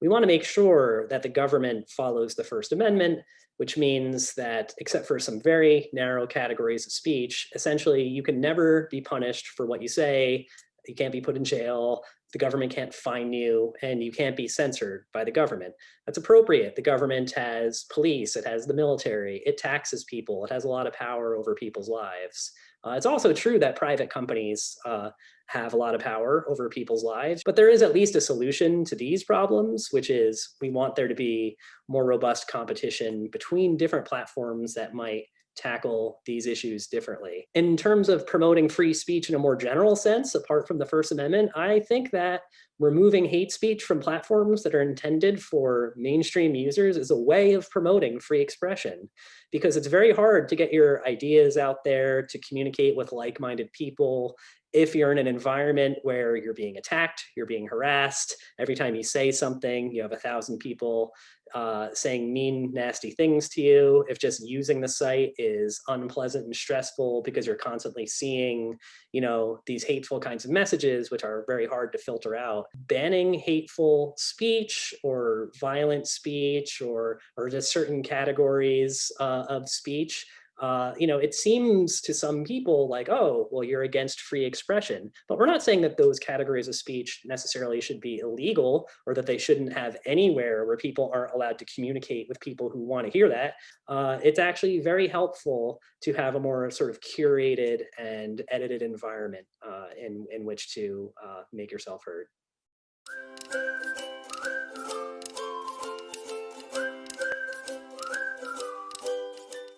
we want to make sure that the government follows the First Amendment, which means that except for some very narrow categories of speech, essentially you can never be punished for what you say, you can't be put in jail, the government can't fine you, and you can't be censored by the government. That's appropriate. The government has police, it has the military, it taxes people, it has a lot of power over people's lives. Uh, it's also true that private companies uh, have a lot of power over people's lives, but there is at least a solution to these problems, which is we want there to be more robust competition between different platforms that might tackle these issues differently. In terms of promoting free speech in a more general sense, apart from the First Amendment, I think that removing hate speech from platforms that are intended for mainstream users is a way of promoting free expression because it's very hard to get your ideas out there to communicate with like-minded people if you're in an environment where you're being attacked, you're being harassed, every time you say something, you have a thousand people uh, saying mean, nasty things to you, if just using the site is unpleasant and stressful because you're constantly seeing, you know, these hateful kinds of messages, which are very hard to filter out, banning hateful speech or violent speech or, or just certain categories uh, of speech uh, you know, it seems to some people like, oh, well, you're against free expression. But we're not saying that those categories of speech necessarily should be illegal or that they shouldn't have anywhere where people aren't allowed to communicate with people who want to hear that. Uh, it's actually very helpful to have a more sort of curated and edited environment uh, in, in which to uh, make yourself heard.